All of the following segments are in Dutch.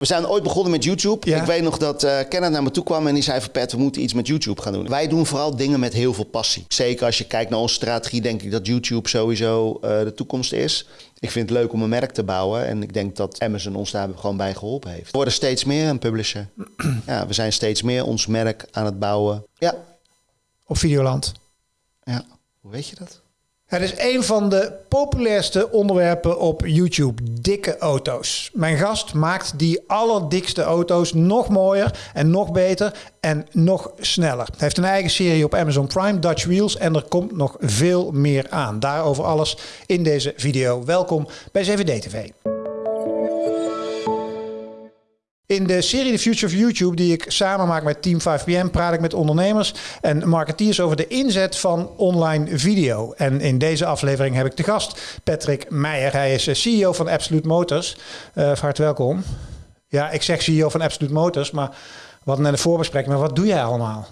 We zijn ooit begonnen met YouTube. Ja. Ik weet nog dat eh Kenneth naar me toe kwam en die zei van Pet, we moeten iets met YouTube gaan doen. Wij doen vooral dingen met heel veel passie. Zeker als je kijkt naar onze strategie, denk ik dat YouTube sowieso eh, de toekomst is. Ik vind het leuk om een merk te bouwen en ik denk dat Amazon ons daar gewoon bij geholpen heeft. We worden steeds meer een publisher. ja, we zijn steeds meer ons merk aan het bouwen. Ja, Op Videoland. ja. Hoe weet je dat? Het is een van de populairste onderwerpen op YouTube. Dikke auto's. Mijn gast maakt die allerdikste auto's nog mooier en nog beter en nog sneller. Hij heeft een eigen serie op Amazon Prime, Dutch Wheels. En er komt nog veel meer aan. Daarover alles in deze video. Welkom bij CVD TV. In de serie The Future of YouTube, die ik samen maak met Team 5PM, praat ik met ondernemers en marketeers over de inzet van online video. En in deze aflevering heb ik de gast Patrick Meijer. Hij is eh, CEO van Absolute Motors. Uh, van harte welkom. Ja, ik zeg CEO van Absolute Motors, maar hadden net een voorbespreking. Maar wat doe jij allemaal?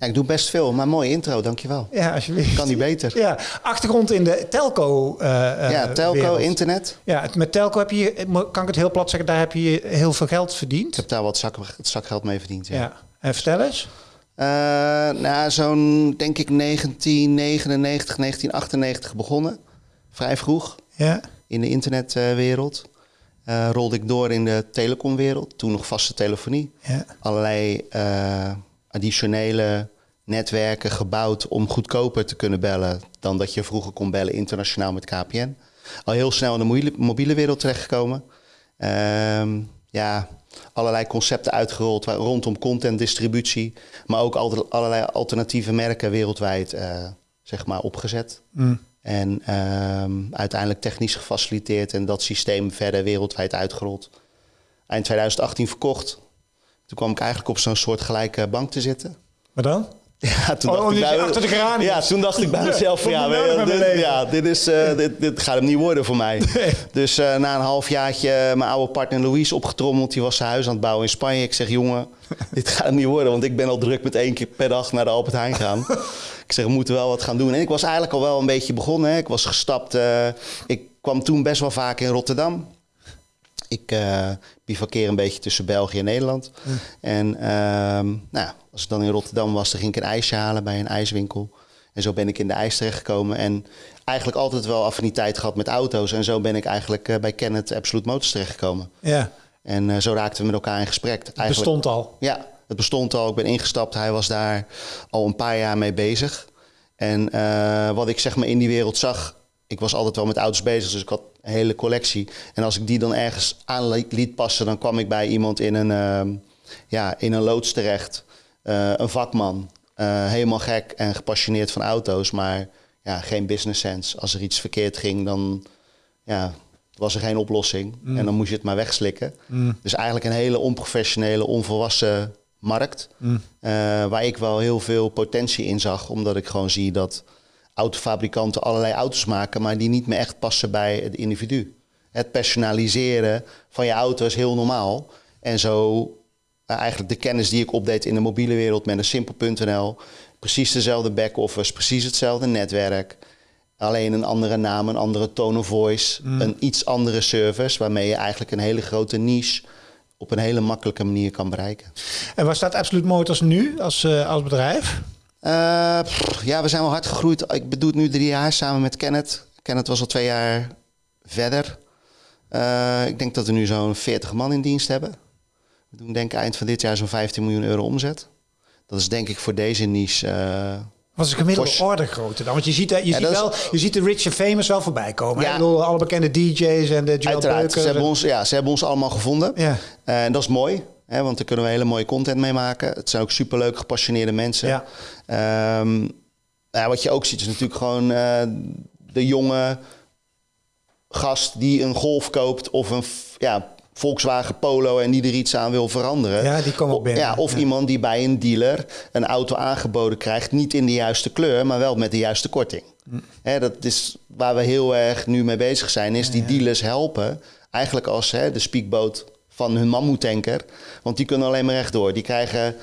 Ja, ik doe best veel, maar mooie intro, dankjewel. Ja, alsjeblieft. Kan niet beter. Ja, achtergrond in de telco. uh, ja, telco, wereld. internet. Ja, met telco heb je, kan ik het heel plat zeggen, daar heb je heel veel geld verdiend. Ik heb daar wat zak, zakgeld mee verdiend. Ja. ja. En vertel eens. Uh, nou, zo'n denk ik 1999, 1998 begonnen. Vrij vroeg. Ja. In de internetwereld. Uh, rolde ik door in de telecomwereld. Toen nog vaste telefonie. Ja. Allerlei additionele netwerken gebouwd om goedkoper te kunnen bellen dan dat je vroeger kon bellen internationaal met KPN. Al heel snel in de mobiele, wereld terechtgekomen. Uh, ja, allerlei concepten uitgerold rondom contentdistributie, maar ook allerlei alternatieve merken wereldwijd uh, zeg maar opgezet. Mm. En uh, uiteindelijk technisch gefaciliteerd en dat systeem verder wereldwijd uitgerold. Eind 2018 verkocht. Toen kwam ik eigenlijk op zo'n soort gelijke bank te zitten. Maar dan? Ja, toen oh, dacht ik bij, achter de. Ja, toen dacht ik bij mezelf ja, dit, ja dit, is, uh, dit, dit, gaat hem niet worden voor mij. Nee. Dus uh, na een halfjaartje mijn oude partner Louise opgetrommeld. Die was zijn huis aan het bouwen in Spanje. Ik zeg jongen, dit gaat hem niet worden. Want ik ben al druk met één keer per dag naar de Albert Heijn gaan. ik zeg we moeten wel wat gaan doen. En ik was eigenlijk al wel een beetje begonnen. Hè. Ik was gestapt. Uh, ik kwam toen best wel vaak in Rotterdam. Ik uh, bivakkeer een beetje tussen België en Nederland. En uh, nou, als ik dan in Rotterdam was, dan ging ik een ijsje halen bij een ijswinkel. En zo ben ik in de ijs terechtgekomen. En eigenlijk altijd wel affiniteit gehad met auto's. En zo ben ik eigenlijk uh, bij Kenneth Absolute Motors terechtgekomen. Ja. En uh, zo raakten we met elkaar in gesprek. Het bestond al? Ja, het bestond al. Ik ben ingestapt. Hij was daar al een paar jaar mee bezig. En uh, wat ik zeg maar in die wereld zag... Ik was altijd wel met auto's bezig, dus ik had een hele collectie. En als ik die dan ergens aan liet passen, dan kwam ik bij iemand in een, uh, ja, in een loods terecht. Uh, een vakman, uh, helemaal gek en gepassioneerd van auto's, maar ja, geen business sense. Als er iets verkeerd ging, dan ja, was er geen oplossing. Mm. En dan moest je het maar wegslikken. Mm. Dus eigenlijk een hele onprofessionele, onvolwassen markt. Mm. waar ik wel heel veel potentie in zag, omdat ik gewoon zie dat autofabrikanten allerlei auto's maken, maar die niet meer echt passen bij het individu. Het personaliseren van je auto is heel normaal. En zo uh, eigenlijk de kennis die ik opdeed in de mobiele wereld met een simpel.nl, precies dezelfde back-office, precies hetzelfde netwerk. Alleen een andere naam, een andere tone of voice, mm. een iets andere service, waarmee je eigenlijk een hele grote niche op een hele makkelijke manier kan bereiken. En waar staat Absolute Motors nu als, uh, als bedrijf? Uh, pff, ja, we zijn wel hard gegroeid. Ik bedoel het nu drie jaar samen met Kenneth. Kenneth was al twee jaar verder. Uh, ik denk dat we nu zo'n 40 man in dienst hebben. We doen denk ik eind van dit jaar zo'n 15 miljoen euro omzet. Dat is denk ik voor deze niche... Uh, wat is de gemiddelde orde grootte dan? Want je ziet, je, Ja, ziet wel, je ziet de rich en famous wel voorbij komen. Ja. hè? Ik bedoel, alle bekende DJ's en de Joe uiteraard, ze hebben, en- ons, ja, ze hebben ons allemaal gevonden. Ja. Eh, en dat is mooi, hè, want daar kunnen we hele mooie content mee maken. Het zijn ook superleuk gepassioneerde mensen. Ja. Ehm, ja, wat je ook ziet is natuurlijk gewoon eh, de jonge gast die een Golf koopt of een ja, Volkswagen Polo en die er iets aan wil veranderen. Ja, die komen ook O- binnen. Ja, of Ja. iemand die bij een dealer een auto aangeboden krijgt, niet in de juiste kleur, maar wel met de juiste korting. Mm. Hè, dat is waar we heel erg nu mee bezig zijn, is die dealers helpen. Eigenlijk als hè, de speakboot van hun mammoetanker. Want die kunnen alleen maar rechtdoor. Die krijgen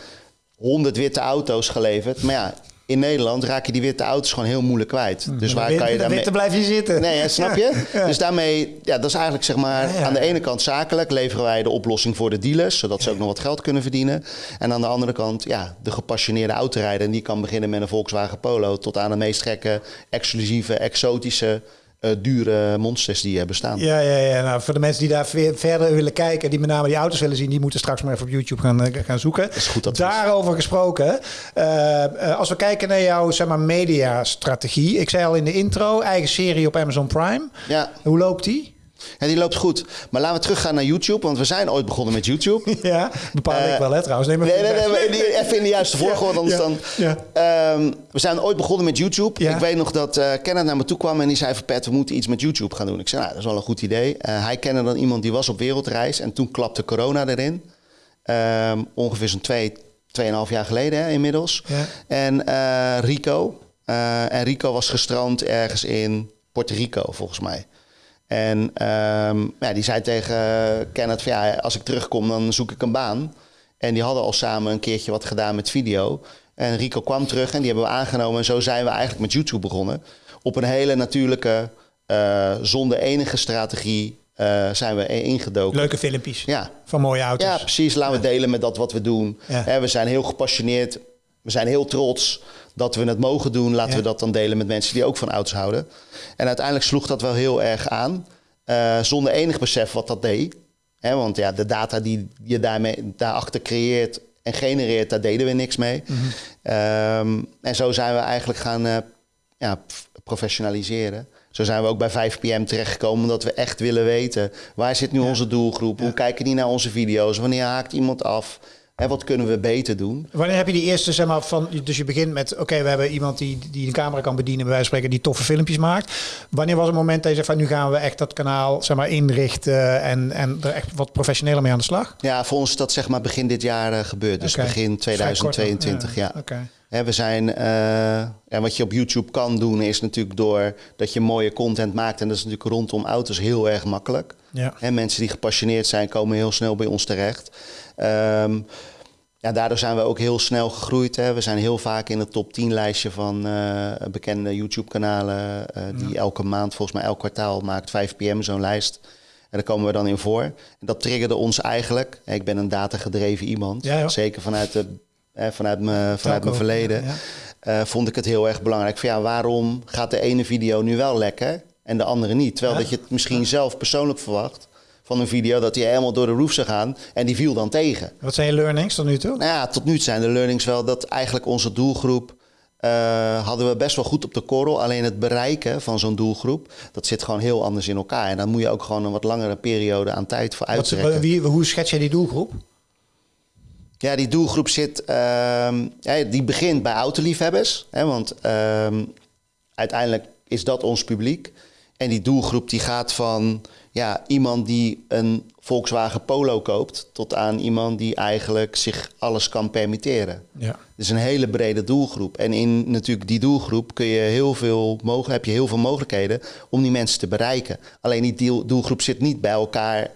100 witte auto's geleverd. Maar ja, in Nederland raak je die witte auto's gewoon heel moeilijk kwijt. Dus waar kan je daarmee... Witte blijf je zitten. Nee, hè, snap je? Dus daarmee, ja, dat is eigenlijk zeg maar... aan de ene kant zakelijk leveren wij de oplossing voor de dealers... zodat ze ook nog wat geld kunnen verdienen. En aan de andere kant, ja, de gepassioneerde autorijder... en die kan beginnen met een Volkswagen Polo... tot aan de meest gekke, exclusieve, exotische uh, dure monsters die bestaan. Ja, ja, ja. Nou, voor de mensen die daar verder willen kijken, die met name die auto's willen zien, die moeten straks maar even op YouTube gaan, eh, gaan zoeken. is goed dat Daarover gesproken, uh, als we kijken naar jouw zeg maar, mediastrategie. Ik zei al in de intro, eigen serie op Amazon Prime. Ja. Hoe loopt die? Ja, die loopt goed. Maar laten we teruggaan naar YouTube, want we zijn ooit begonnen met YouTube. Ja, bepaal ik wel, hè, trouwens. Nee, nee, nee, nee, even in de juiste volgorde, anders dan... Ja. Um, we zijn ooit begonnen met YouTube. Ik weet nog dat uh, Kenneth naar me toe kwam en die zei van... Pet, we moeten iets met YouTube gaan doen. Ik zei, nou, dat is wel een goed idee. Uh, hij kende dan iemand die was op wereldreis en toen klapte corona erin. Um, ongeveer zo'n twee, tweeënhalf jaar geleden hè, inmiddels. Ja. En Rico. en Rico was gestrand ergens in Puerto Rico, volgens mij. En um, ja, die zei tegen Kenneth van ja, als ik terugkom dan zoek ik een baan. En die hadden al samen een keertje wat gedaan met video. En Rico kwam terug en die hebben we aangenomen. En zo zijn we eigenlijk met YouTube begonnen. Op een hele natuurlijke, uh, zonder enige strategie uh, zijn we ingedoken. Leuke filmpjes ja. van mooie auto's. Ja, precies. Laten we delen met dat wat we doen. Ja. we zijn heel gepassioneerd. We zijn heel trots dat we het mogen doen. Laten we dat dan delen met mensen die ook van auto's houden. En uiteindelijk sloeg dat wel heel erg aan. Uh, zonder enig besef wat dat deed. Want ja, de data die je daarmee, daarachter creëert en genereert, daar deden we niks mee. Mm -hmm. um, en zo zijn we eigenlijk gaan uh, ja, professionaliseren. Zo zijn we ook bij 5 pm terechtgekomen, omdat we echt willen weten waar zit nu onze doelgroep, hoe kijken die naar onze video's, wanneer haakt iemand af, en wat kunnen we beter doen? Wanneer heb je die eerste, zeg maar, van. Dus je begint met: oké, we hebben iemand die, die een camera kan bedienen, bij wijze van spreken, die toffe filmpjes maakt. Wanneer was het moment dat je zegt van nu gaan we echt dat kanaal, zeg maar, inrichten en, en er echt wat professioneler mee aan de slag? Ja, voor ons is dat zeg maar begin dit jaar uh, gebeurd. Dus begin 2022, ja. ja. Okay. we zijn, uh, en wat je op YouTube kan doen, is natuurlijk door dat je mooie content maakt. En dat is natuurlijk rondom auto's heel erg makkelijk. Ja. En mensen die gepassioneerd zijn, komen heel snel bij ons terecht. Um, ja, daardoor zijn we ook heel snel gegroeid. Hè. We zijn heel vaak in het top 10 lijstje van uh, bekende YouTube-kanalen. Uh, die elke maand, volgens mij elk kwartaal, maakt 5 pm zo'n lijst. En daar komen we dan in voor. En dat triggerde ons eigenlijk. Ik ben een datagedreven iemand. Ja, Zeker vanuit, de, eh, vanuit, me, vanuit mijn verleden. Ja, vond ik het heel erg belangrijk. Van, ja, waarom gaat de ene video nu wel lekker en de andere niet? Terwijl dat je het misschien zelf persoonlijk verwacht van een video dat hij helemaal door de roof zou gaan en die viel dan tegen. Wat zijn je learnings tot nu toe? Nou ja, tot nu zijn de learnings wel dat eigenlijk onze doelgroep uh, hadden we best wel goed op de korrel. Alleen het bereiken van zo'n doelgroep, dat zit gewoon heel anders in elkaar. En dan moet je ook gewoon een wat langere periode aan tijd voor uittrekken. wie, hoe schets je die doelgroep? Ja, die doelgroep zit, uh, ja, die begint bij autoliefhebbers. Hè, want uh, uiteindelijk is dat ons publiek. En die doelgroep die gaat van ja, iemand die een Volkswagen Polo koopt, tot aan iemand die eigenlijk zich alles kan permitteren. Ja. Dus een hele brede doelgroep. En in natuurlijk die doelgroep kun je heel veel, heb je heel veel mogelijkheden om die mensen te bereiken. Alleen die doelgroep zit niet bij elkaar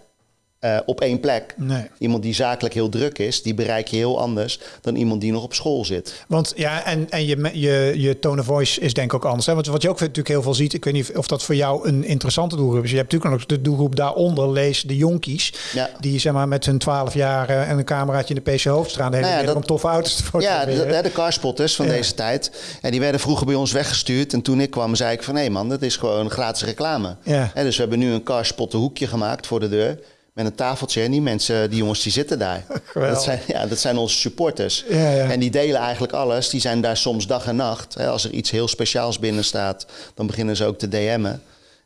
uh, op één plek. Nee. Iemand die zakelijk heel druk is, die bereik je heel anders dan iemand die nog op school zit. Want ja, en, en je, je, je tone of voice is denk ik ook anders. Hè? Want wat je ook natuurlijk heel veel ziet, ik weet niet of dat voor jou een interessante doelgroep is. Je hebt natuurlijk nog de doelgroep daaronder, lees de jonkies. Ja. Die zeg maar met hun 12 jaar en een cameraatje in de PC Hoofdstraat de hele nou ja, om toffe auto's te fotograferen. Ja, de, de carspotters van deze tijd. En die werden vroeger bij ons weggestuurd. En toen ik kwam, zei ik van hé man, dat is gewoon gratis reclame. Ja. En dus we hebben nu een carspotten hoekje gemaakt voor de deur met een tafeltje. En die mensen, die jongens, die zitten daar. Dat zijn, ja, dat zijn onze supporters. Ja, ja. En die delen eigenlijk alles. Die zijn daar soms dag en nacht. Als er iets heel speciaals binnen staat, dan beginnen ze ook te DM'en.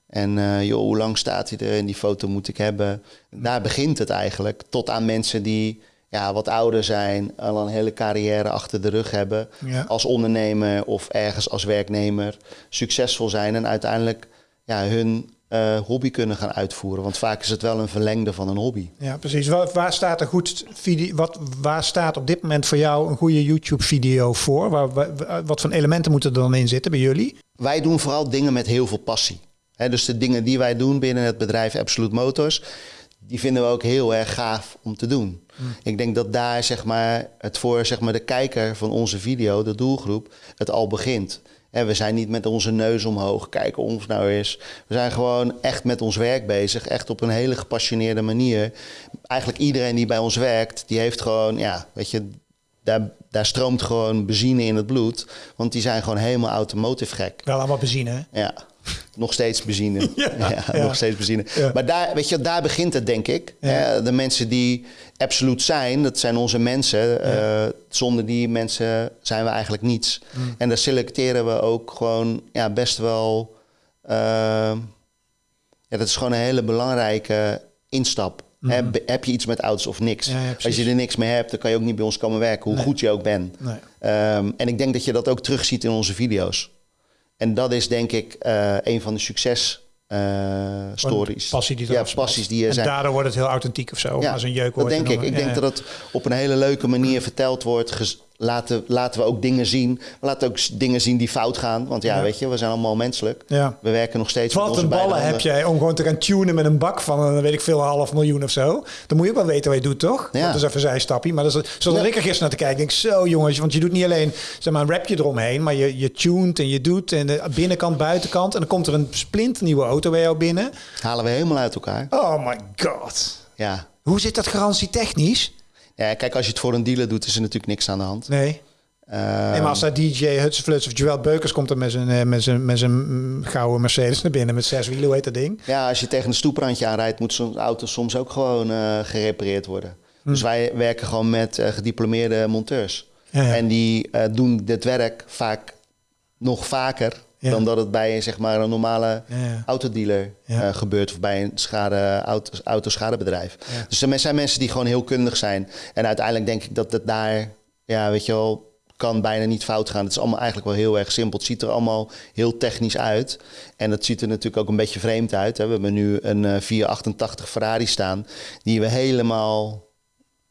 En uh, joh, hoe lang staat hij er? En die foto moet ik hebben. Daar begint het eigenlijk. Tot aan mensen die ja, wat ouder zijn, al een hele carrière achter de rug hebben. Als ondernemer of ergens als werknemer. Succesvol zijn en uiteindelijk ja, hun uh, hobby kunnen gaan uitvoeren. Want vaak is het wel een verlengde van een hobby. Ja, precies. Waar, waar staat er goed video? Wat, waar staat op dit moment voor jou een goede YouTube-video voor? Waar, wat voor elementen moeten er dan in zitten bij jullie? Wij doen vooral dingen met heel veel passie. dus de dingen die wij doen binnen het bedrijf Absolute Motors, die vinden we ook heel erg gaaf om te doen. Ik denk dat daar zeg maar, het voor zeg maar, de kijker van onze video, de doelgroep, het al begint. En we zijn niet met onze neus omhoog, kijken ons nou is. We zijn gewoon echt met ons werk bezig. Echt op een hele gepassioneerde manier. Eigenlijk iedereen die bij ons werkt, die heeft gewoon, ja, weet je, daar, daar stroomt gewoon benzine in het bloed. Want die zijn gewoon helemaal automotive gek. Wel allemaal benzine, hè? Ja. Nog steeds benzine. Ja, ja, ja. nog steeds benzine. Maar daar, weet je, daar begint het, denk ik. Hè, De mensen die absoluut zijn, dat zijn onze mensen. Eh, zonder die mensen zijn we eigenlijk niets. Mm. En daar selecteren we ook gewoon ja, best wel... eh, ja, dat is gewoon een hele belangrijke instap. Hè, be- Heb je iets met auto's of niks? Ja, ja, Als je er niks mee hebt, dan kan je ook niet bij ons komen werken. Hoe Nee. goed je ook bent. Nee. Ehm, en ik denk dat je dat ook terugziet in onze video's. En dat is denk ik eh, een van de succes eh, stories. Passie die ja, passies die er En zijn. daardoor wordt het heel authentiek of zo. Ja, als een jeuk dat denk ik. Ik denk dat het op een hele leuke manier verteld wordt. Laten, laten we ook dingen zien. We laten ook dingen zien die fout gaan. Want ja, Ja. weet je, we zijn allemaal menselijk. Ja. We werken nog steeds met Wat onze een ballen heb jij om gewoon te gaan tunen met een bak van, een, weet ik veel, een half miljoen of zo. Dan moet je ook wel weten wat je doet, toch? Ja. Dat is even een zijstapje. Maar dat is, zoals Ja. ik er gisteren naar te kijken, denk ik, zo jongens, want je doet niet alleen zeg maar, een rapje eromheen, maar je, je tuned en je doet en de binnenkant, buitenkant. En dan komt er een splinternieuwe auto bij jou binnen. Halen we helemaal uit elkaar. Oh my god. Ja. Hoe zit dat garantie technisch? Ja, kijk, als je het voor een dealer doet, is er natuurlijk niks aan de hand. Nee. Ehm, Nee, maar als daar DJ Hutsfluts of Joel Beukers komt er met zijn, eh, met zijn, met zijn mm, gouden Mercedes naar binnen met zes wielen, hoe heet dat ding? Ja, als je tegen een stoeprandje aanrijdt, moet zo'n auto soms ook gewoon eh, gerepareerd worden. Hm. Dus wij werken gewoon met eh, gediplomeerde monteurs. Ja, ja. En die eh, doen dit werk vaak nog vaker Ja. dan dat het bij zeg maar, een normale Ja, autodealer eh, gebeurt of bij een schade, auto, autoschadebedrijf. Dus er zijn mensen die gewoon heel kundig zijn. En uiteindelijk denk ik dat het daar, ja, weet je wel, kan bijna niet fout gaan. Het is allemaal eigenlijk wel heel erg simpel. Het ziet er allemaal heel technisch uit. En het ziet er natuurlijk ook een beetje vreemd uit. Hè. We hebben nu een eh 488 Ferrari staan, die we helemaal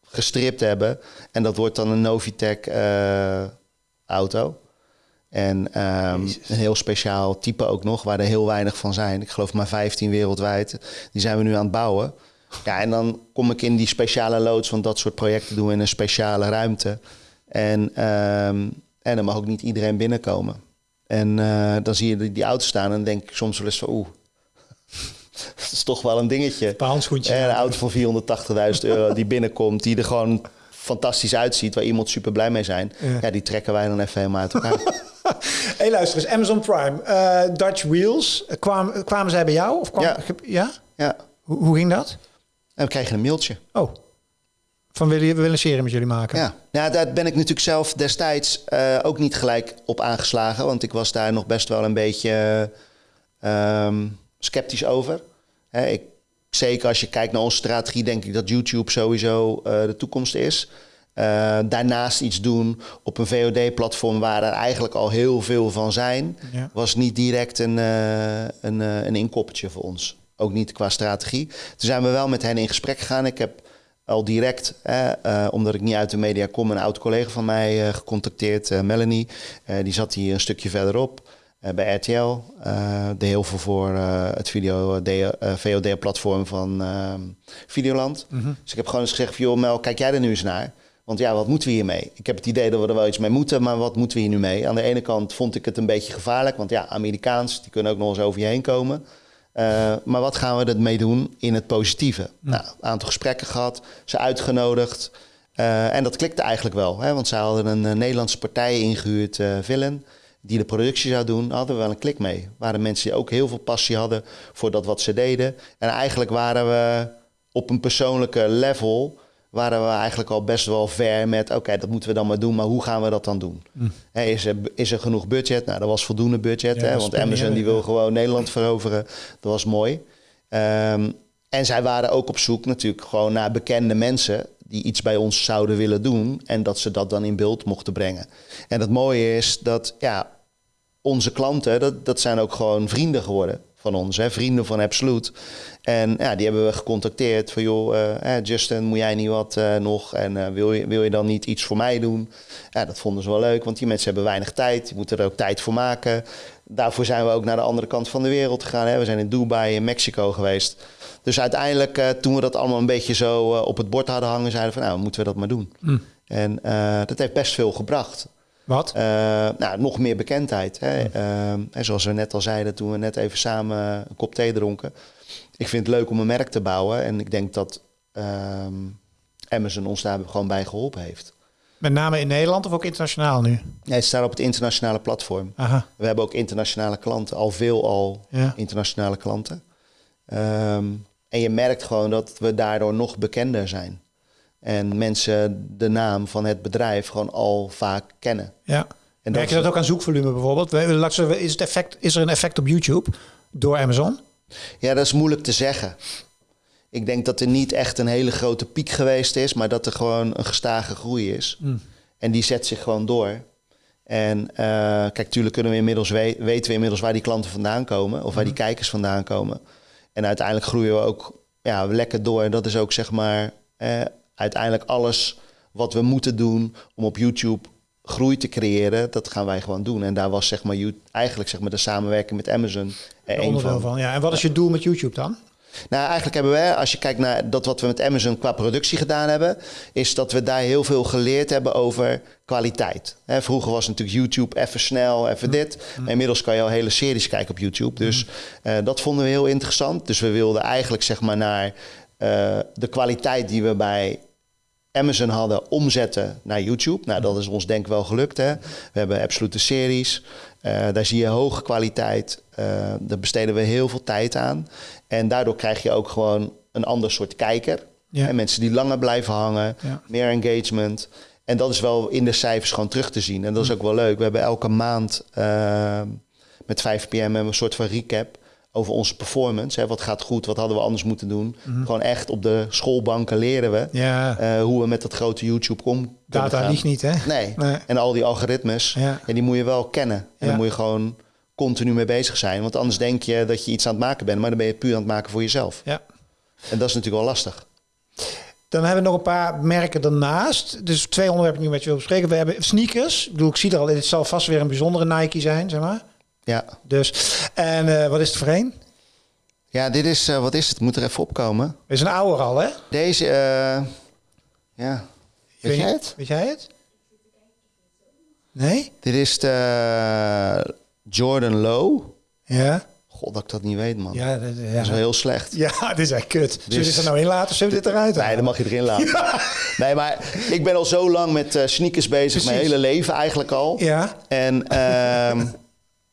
gestript hebben. En dat wordt dan een Novitec eh, auto. En ehm, een heel speciaal type ook nog, waar er heel weinig van zijn. Ik geloof maar 15 wereldwijd. Die zijn we nu aan het bouwen. Ja, en dan kom ik in die speciale loods, want dat soort projecten doen we in een speciale ruimte. En, ehm, en dan mag ook niet iedereen binnenkomen. En eh, dan zie je die, die auto staan en denk ik soms wel eens van oeh, dat is toch wel een dingetje. Een. En een auto van 480.000 euro die binnenkomt, die er gewoon fantastisch uitziet, waar iemand super blij mee zijn. Ja. Ja, die trekken wij dan even helemaal uit elkaar. hey, luister eens, Amazon Prime, eh, Dutch Wheels, eh, kwam, kwamen zij bij jou? Of kwam, Ja. ja? ja, Hoe, hoe ging dat? en we kregen een mailtje. Oh, van willen, we willen een serie met jullie maken. Ja, nou, daar ben ik natuurlijk zelf destijds eh, ook niet gelijk op aangeslagen. Want ik was daar nog best wel een beetje ehm, sceptisch over. Hè, ik, zeker als je kijkt naar onze strategie, denk ik dat YouTube sowieso de toekomst is. Eh, daarnaast iets doen op een VOD-platform waar er eigenlijk al heel veel van zijn, Ja. was niet direct een, eh, een, eh, een inkoppertje voor ons. Ook niet qua strategie. Toen zijn we wel met hen in gesprek gegaan. Ik heb al direct, eh, omdat ik niet uit de media kom, een oud collega van mij gecontacteerd, Melanie. Die zat hier een stukje verderop bij RTL. deed heel veel voor het video, VOD-platform van Videoland. Dus ik heb gewoon eens gezegd, joh Mel, kijk jij er nu eens naar? Want ja, wat moeten we hiermee? Ik heb het idee dat we er wel iets mee moeten, maar wat moeten we hier nu mee? Aan de ene kant vond ik het een beetje gevaarlijk, want ja, Amerikaans, die kunnen ook nog eens over je heen komen. Eh, maar wat gaan we ermee doen in het positieve? Nou, een aantal gesprekken gehad, ze uitgenodigd. Eh, en dat klikte eigenlijk wel, hè, want zij hadden een eh, Nederlandse partij ingehuurd, eh Villain, die de productie zou doen. Daar hadden we wel een klik mee. Waren mensen die ook heel veel passie hadden voor dat wat ze deden. En eigenlijk waren we op een persoonlijke level waren we eigenlijk al best wel ver met... oké, dat moeten we dan maar doen, maar hoe gaan we dat dan doen? Hè, is, er, is er genoeg budget? Nou, dat was voldoende budget, Ja, hè, want Amazon die wil gewoon Nederland veroveren. Dat was mooi. Ehm, en zij waren ook op zoek natuurlijk gewoon naar bekende mensen... die iets bij ons zouden willen doen... en dat ze dat dan in beeld mochten brengen. En het mooie is dat ja, onze klanten, dat, dat zijn ook gewoon vrienden geworden van ons, hè? vrienden van Absolute. En ja, die hebben we gecontacteerd van joh, eh, Justin, moet jij niet wat eh, nog? En wil, je, wil je dan niet iets voor mij doen? Ja, dat vonden ze wel leuk, want die mensen hebben weinig tijd. Die moeten er ook tijd voor maken. daarvoor zijn we ook naar de andere kant van de wereld gegaan. Hè. We zijn in Dubai en Mexico geweest. Dus uiteindelijk, uh, toen we dat allemaal een beetje zo uh, op het bord hadden hangen, zeiden we van nou, moeten we dat maar doen. Mm. En uh, dat heeft best veel gebracht. Wat? nou, nog meer bekendheid. Hè. En Ehm, zoals we net al zeiden toen we net even samen een kop thee dronken. Ik vind het leuk om een merk te bouwen. En ik denk dat ehm, Amazon ons daar gewoon bij geholpen heeft. Met name in Nederland of ook internationaal nu? Nee, het staat op het internationale platform. Aha. We hebben ook internationale klanten, al veel al Ja. internationale klanten. Ehm, en je merkt gewoon dat we daardoor nog bekender zijn. En mensen de naam van het bedrijf gewoon al vaak kennen. Ja. En Merk je dat ook aan zoekvolume bijvoorbeeld? Is, het effect, is er een effect op YouTube door Amazon? Ja, dat is moeilijk te zeggen. Ik denk dat er niet echt een hele grote piek geweest is, maar dat er gewoon een gestage groei is. Mm. En die zet zich gewoon door. En eh, kijk, tuurlijk kunnen we inmiddels we- weten we inmiddels waar die klanten vandaan komen of waar die kijkers vandaan komen. En uiteindelijk groeien we ook ja, lekker door. En dat is ook zeg maar eh, uiteindelijk alles wat we moeten doen om op YouTube groei te creëren, dat gaan wij gewoon doen. En daar was zeg maar eigenlijk zeg maar de samenwerking met Amazon er Een van. van. Ja. En wat is je doel met YouTube dan? Nou, eigenlijk hebben we, als je kijkt naar dat wat we met Amazon qua productie gedaan hebben, is dat we daar heel veel geleerd hebben over kwaliteit. Hè, vroeger was natuurlijk YouTube even snel, even dit. Maar inmiddels kan je al hele series kijken op YouTube. Dus eh, dat vonden we heel interessant. Dus we wilden eigenlijk zeg maar naar de kwaliteit die we bij Amazon hadden omzetten naar YouTube. Nou, dat is ons denk ik wel gelukt. Hè? We hebben absolute series. Eh, daar zie je hoge kwaliteit. Eh, daar besteden we heel veel tijd aan. En daardoor krijg je ook gewoon een ander soort kijker. Ja. En mensen die langer blijven hangen, Ja. meer engagement. En dat is wel in de cijfers gewoon terug te zien. En dat is ook wel leuk. We hebben elke maand eh, met 5 pm hebben we een soort van recap over onze performance. Hè. Wat gaat goed, wat hadden we anders moeten doen. Gewoon echt op de schoolbanken leren we Ja, eh, hoe we met dat grote YouTube om kunnen data liegt niet, hè? Nee. Nee. En al die algoritmes, Ja. ja. die moet je wel kennen. En Ja. moet je gewoon continu mee bezig zijn. Want anders denk je dat je iets aan het maken bent, maar dan ben je puur aan het maken voor jezelf. Ja. En dat is natuurlijk wel lastig. Dan hebben we nog een paar merken daarnaast. Dus twee onderwerpen die ik met je wil bespreken. We hebben sneakers. Ik bedoel, ik zie er al, dit zal vast weer een bijzondere Nike zijn, zeg maar. Ja, Dus, en eh, wat is het voor een? ja dit is, eh, wat is het? Moet er even opkomen. Het is een ouder al, hè? Deze, eh, ja, weet Weet jij het? Weet jij het? Nee? Dit is de eh, Jordan Low. Ja. God, dat ik dat niet weet, man. Ja, dat, ja. Dat is wel heel slecht. ja, dit is echt kut. Zullen we Dus- dit er nou in laten of zullen we dit eruit Nee, dan mag je erin laten. Nee, maar ik ben al zo lang met sneakers bezig. Mijn hele leven eigenlijk al. Ja. En ehm,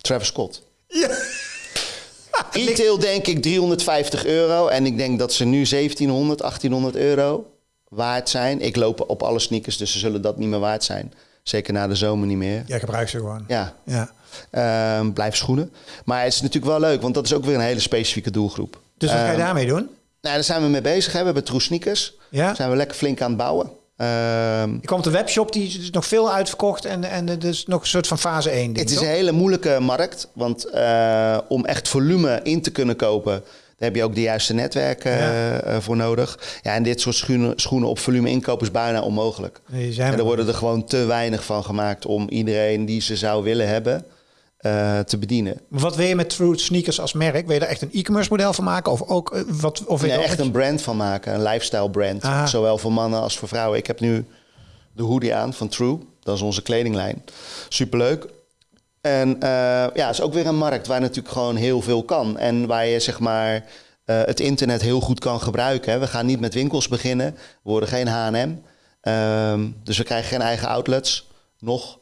Travis Scott. Ja. Retail denk ik 350 euro. En ik denk dat ze nu 1700, 1800 euro waard zijn. Ik loop op alle sneakers, dus ze zullen dat niet meer waard zijn. Zeker na de zomer niet meer. Jij gebruikt ze gewoon. Ja, Ja. ehm, blijf schoenen. Maar het is natuurlijk wel leuk, want dat is ook weer een hele specifieke doelgroep. Dus wat ga je Ehm, daarmee doen? Nou, daar zijn we mee bezig. Hè. We hebben True Sneakers. Ja. Daar zijn we lekker flink aan het bouwen. Ehm, Ik kwam op de webshop, die is nog veel uitverkocht. En, en het is nog een soort van fase 1 ding, Het is toch? een hele moeilijke markt, want eh, om echt volume in te kunnen kopen, daar heb je ook de juiste netwerken Ja. eh, voor nodig. Ja, en dit soort schoenen, schoenen op volume inkopen is bijna onmogelijk. Nee, En er worden er gewoon te weinig van gemaakt om iedereen die ze zou willen hebben eh, te bedienen. Wat wil je met True Sneakers als merk? Wil je er echt een e-commerce model van maken? Of ook eh, wat? Of Nee, echt een brand van maken, een lifestyle brand. Aha. Zowel voor mannen als voor vrouwen. Ik heb nu de hoodie aan van True, dat is onze kledinglijn. Superleuk. En eh, ja, het is ook weer een markt waar natuurlijk gewoon heel veel kan. En waar je zeg maar het internet heel goed kan gebruiken. Hè. We gaan niet met winkels beginnen. We worden geen H&M. Ehm, dus we krijgen geen eigen outlets. Nog.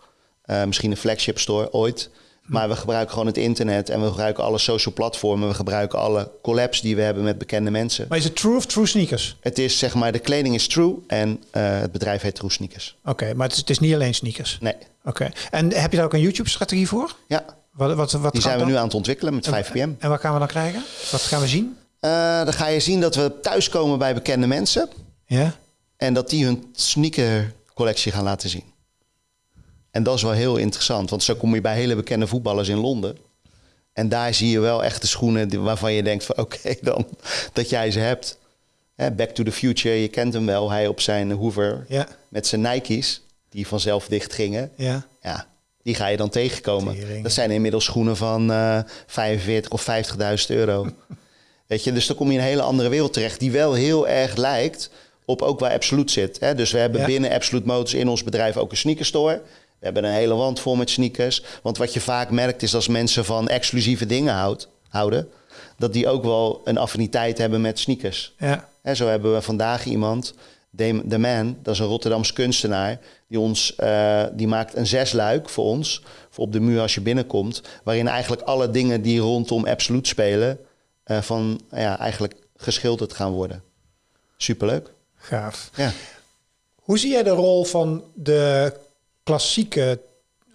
Misschien een flagship store ooit. Maar we gebruiken gewoon het internet en we gebruiken alle social platformen. We gebruiken alle collabs die we hebben met bekende mensen. Maar is het True of True Sneakers? Het is zeg maar, de kleding is True en eh, het bedrijf heet True Sneakers. Oké, maar het is, het is niet alleen sneakers. Nee, Oké. En heb je daar ook een YouTube-strategie voor? ja, Wat, wat, wat die zijn we dan? nu aan het ontwikkelen met 5pm. En wat gaan we dan krijgen? Wat gaan we zien? Eh, dan ga je zien dat we thuiskomen bij bekende mensen Ja. en dat die hun sneakercollectie gaan laten zien. En dat is wel heel interessant, want zo kom je bij hele bekende voetballers in Londen. En daar zie je wel echt de schoenen waarvan je denkt van oké dan, dat jij ze hebt. Back to the Future, je kent hem wel. Hij op zijn Hoover Ja. met zijn Nike's, die vanzelf dicht gingen. Ja. Ja, Die ga je dan tegenkomen. Tering. Dat zijn inmiddels schoenen van eh 45 of 50.000 euro. Weet je, dus dan kom je in een hele andere wereld terecht, die wel heel erg lijkt op ook waar Absolute zit. Hè? Dus we hebben Ja. binnen Absolute Motors in ons bedrijf ook een sneakerstore. We hebben een hele wand vol met sneakers. Want wat je vaak merkt is als mensen van exclusieve dingen houdt, houden, dat die ook wel een affiniteit hebben met sneakers. Ja. En zo hebben we vandaag iemand, De Man, dat is een Rotterdamse kunstenaar, die, ons, eh, die maakt een zesluik voor ons, voor op de muur als je binnenkomt, waarin eigenlijk alle dingen die rondom Absolute spelen, eh, van ja, eigenlijk geschilderd gaan worden. Superleuk. Gaaf. Ja. Hoe zie jij de rol van de klassieke,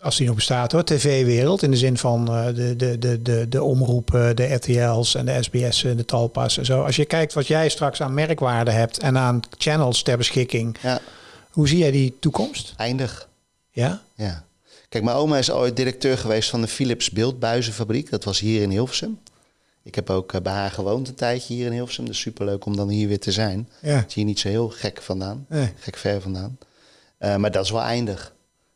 als die nog bestaat hoor, tv-wereld? In de zin van eh, de, de, de, de, de omroepen, de RTL's en de SBS'en, de Talpas en zo. Als je kijkt wat jij straks aan merkwaarde hebt en aan channels ter beschikking. ja, Hoe zie jij die toekomst? eindig. Ja? Ja. Kijk, mijn oma is ooit directeur geweest van de Philips Beeldbuizenfabriek. Dat was hier in Hilversum. Ik heb ook eh, bij haar gewoond een tijdje hier in Hilversum. Dus superleuk om dan hier weer te zijn. Ja. Het is hier niet zo heel gek vandaan. Nee. Gek ver vandaan. Eh, maar dat is wel eindig.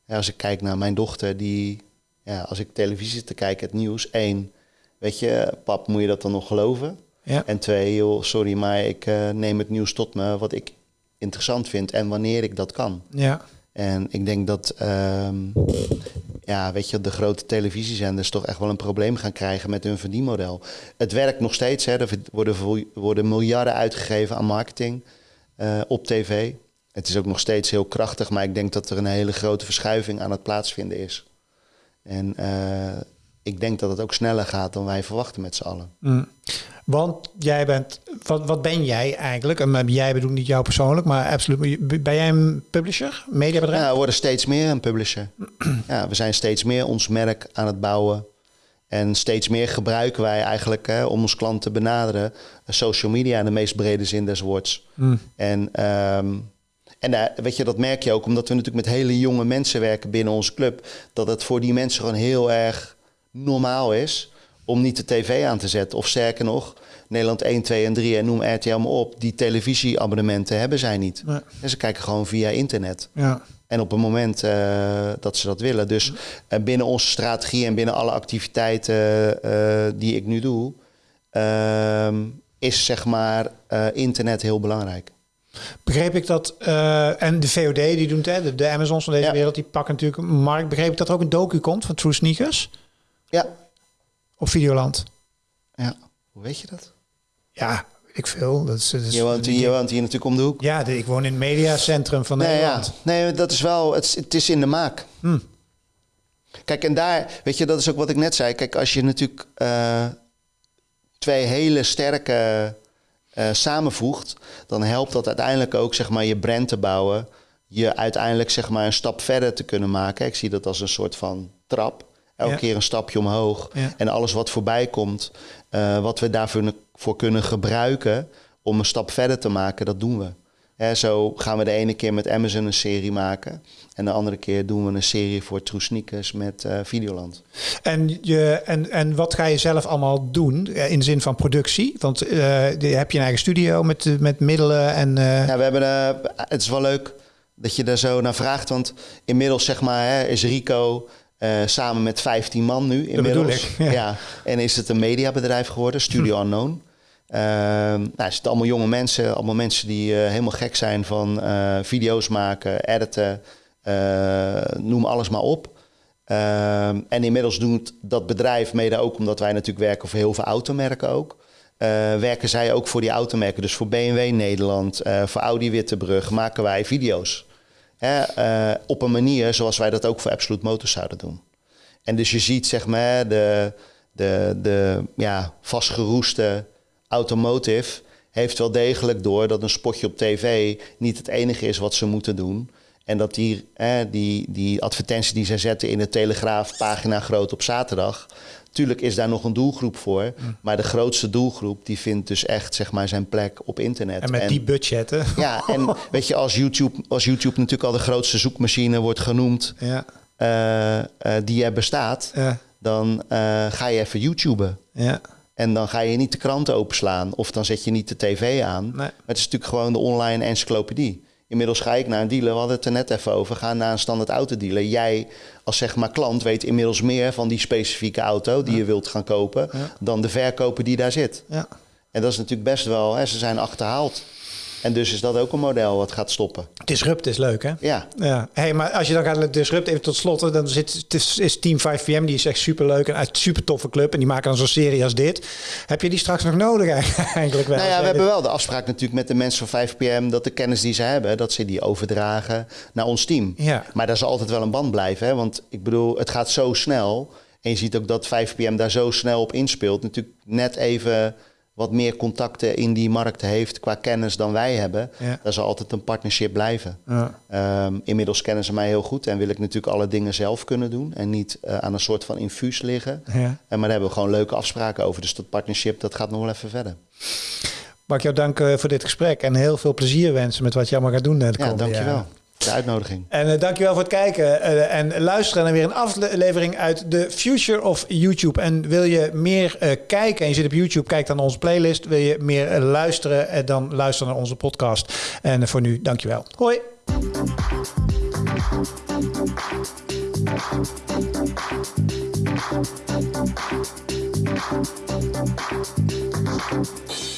Ja, als ik kijk naar mijn dochter, die... Ja, als ik televisie te kijken, het nieuws. één, weet je, pap, moet je dat dan nog geloven? Ja. En twee, joh, sorry, maar ik eh, neem het nieuws tot me wat ik interessant vind en wanneer ik dat kan. Ja. En ik denk dat, ehm, ja, weet je, de grote televisiezenders toch echt wel een probleem gaan krijgen met hun verdienmodel. Het werkt nog steeds, hè. er worden, worden miljarden uitgegeven aan marketing eh, op tv. Het is ook nog steeds heel krachtig, maar ik denk dat er een hele grote verschuiving aan het plaatsvinden is. En eh, ik denk dat het ook sneller gaat dan wij verwachten met z'n allen. Mm. Want jij bent, wat, wat ben jij eigenlijk? En met jij bedoel niet jou persoonlijk, maar absoluut. Ben jij een publisher, mediabedrijf? Ja, we worden steeds meer een publisher. ja, we zijn steeds meer ons merk aan het bouwen. En steeds meer gebruiken wij eigenlijk hè, om ons klant te benaderen. eh, Social media in de meest brede zin des woords. Mm. En, ehm, en daar- weet je, dat merk je ook omdat we natuurlijk met hele jonge mensen werken binnen onze club. Dat het voor die mensen gewoon heel erg normaal is om niet de tv aan te zetten. Of sterker nog, Nederland 1, 2 en 3 en noem RTL maar op. Die televisieabonnementen hebben zij niet. Nee. En ze kijken gewoon via internet. Ja. En op het moment eh, dat ze dat willen. Dus eh, binnen onze strategie en binnen alle activiteiten eh, die ik nu doe, ehm, is zeg maar eh, internet heel belangrijk. Begreep ik dat, eh, en de VOD die doet, hè, de, de Amazons van deze Ja. wereld, die pakken natuurlijk een markt. Begreep ik dat er ook een docu komt van True Sneakers Ja. op Videoland? ja. Hoe weet je dat? Ja, ik veel. Dat is, dat is- Je woont, hier, je woont hier natuurlijk om de hoek. Ja, de- ik woon in het mediacentrum van Nee, ja. Nederland. nee, dat is wel, het, is- het is in de maak. Hm. Kijk, en daar, weet je, dat is ook wat ik net zei. Kijk, als je natuurlijk eh, twee hele sterke eh, samenvoegt, dan helpt dat uiteindelijk ook, zeg maar, je brand te bouwen. Je uiteindelijk, zeg maar, een stap verder te kunnen maken. Ik zie dat als een soort van trap. Elke Ja. keer een stapje omhoog. Ja. En alles wat voorbij komt, eh, wat we daarvoor voor kunnen gebruiken om een stap verder te maken, dat doen we. Zo gaan we de ene keer met Amazon een serie maken. En de andere keer doen we een serie voor True Sneakers met eh, Videoland. En, je, en, en wat ga je zelf allemaal doen eh, in de zin van productie? Want eh, de- heb je een eigen studio met, eh, met middelen en... eh, Ja, we hebben, eh, het is wel leuk dat je daar zo naar vraagt. Want inmiddels zeg maar, hè, is Rico eh, samen met 15 man nu. Inmiddels. ik, ja. ja. En is het een mediabedrijf geworden, Studio Unknown. Ehm nou, het zitten allemaal jonge mensen. Allemaal mensen die eh, helemaal gek zijn van eh, video's maken, editen. eh, noem alles maar op. Ehm, en inmiddels doet dat bedrijf, mede ook omdat wij natuurlijk werken voor heel veel automerken ook. werken zij ook voor die automerken. Dus voor BMW Nederland, voor Audi Wittebrug maken wij video's. Hè, op een manier zoals wij dat ook voor Absolute Motors zouden doen. En dus je ziet zeg maar de, de, de ja, vastgeroeste automotive heeft wel degelijk door dat een spotje op tv niet het enige is wat ze moeten doen. En dat die, die, die advertentie die zij zetten in de Telegraaf pagina groot op zaterdag. Tuurlijk is daar nog een doelgroep voor. Maar de grootste doelgroep die vindt dus echt zeg maar, zijn plek op internet. en met die budgetten. ja, en weet je, als YouTube, als YouTube natuurlijk al de grootste zoekmachine wordt genoemd Ja, eh, eh, die er bestaat, ja, dan eh, ga je even YouTuben. ja. En dan ga je niet de krant openslaan of dan zet je niet de tv aan. Nee. Maar het is natuurlijk gewoon de online encyclopedie. Inmiddels ga ik naar een dealer, we hadden het er net even over, ga naar een standaard autodealer. Jij als zeg maar klant weet inmiddels meer van die specifieke auto die je wilt gaan kopen dan de verkoper die daar zit. Ja. En dat is natuurlijk best wel, hè, ze zijn achterhaald. En dus is dat ook een model wat gaat stoppen. Disrupt is leuk, hè? Ja, Ja, hey, maar als je dan gaat disrupt even tot slot, dan zit het is, is Team 5PM, die is echt super leuk en uit super toffe club en die maken dan zo'n serie als dit. Heb je die straks nog nodig eigenlijk wel? Nou ja, we hebben wel de afspraak natuurlijk met de mensen van 5PM dat de kennis die ze hebben, dat ze die overdragen naar ons team. Ja. Maar daar zal altijd wel een band blijven, hè? want ik bedoel, het gaat zo snel. En je ziet ook dat 5PM daar zo snel op inspeelt. Natuurlijk net even wat meer contacten in die markt heeft qua kennis dan wij hebben. Ja. Daar zal altijd een partnership blijven. Ja. Ehm, inmiddels kennen ze mij heel goed en wil ik natuurlijk alle dingen zelf kunnen doen en niet eh, aan een soort van infuus liggen. Ja. En maar daar hebben we gewoon leuke afspraken over. Dus dat partnership dat gaat nog wel even verder. Mag ik jou danken voor dit gesprek en heel veel plezier wensen met wat je allemaal gaat doen eh, de Ja, dankjewel. De uitnodiging. En uh, dankjewel voor het kijken uh, en luisteren naar weer een aflevering uit The Future of YouTube. En wil je meer uh, kijken en je zit op YouTube, kijk dan onze playlist. Wil je meer luisteren, dan luister naar onze podcast. En voor nu, dankjewel. Hoi! Thank you.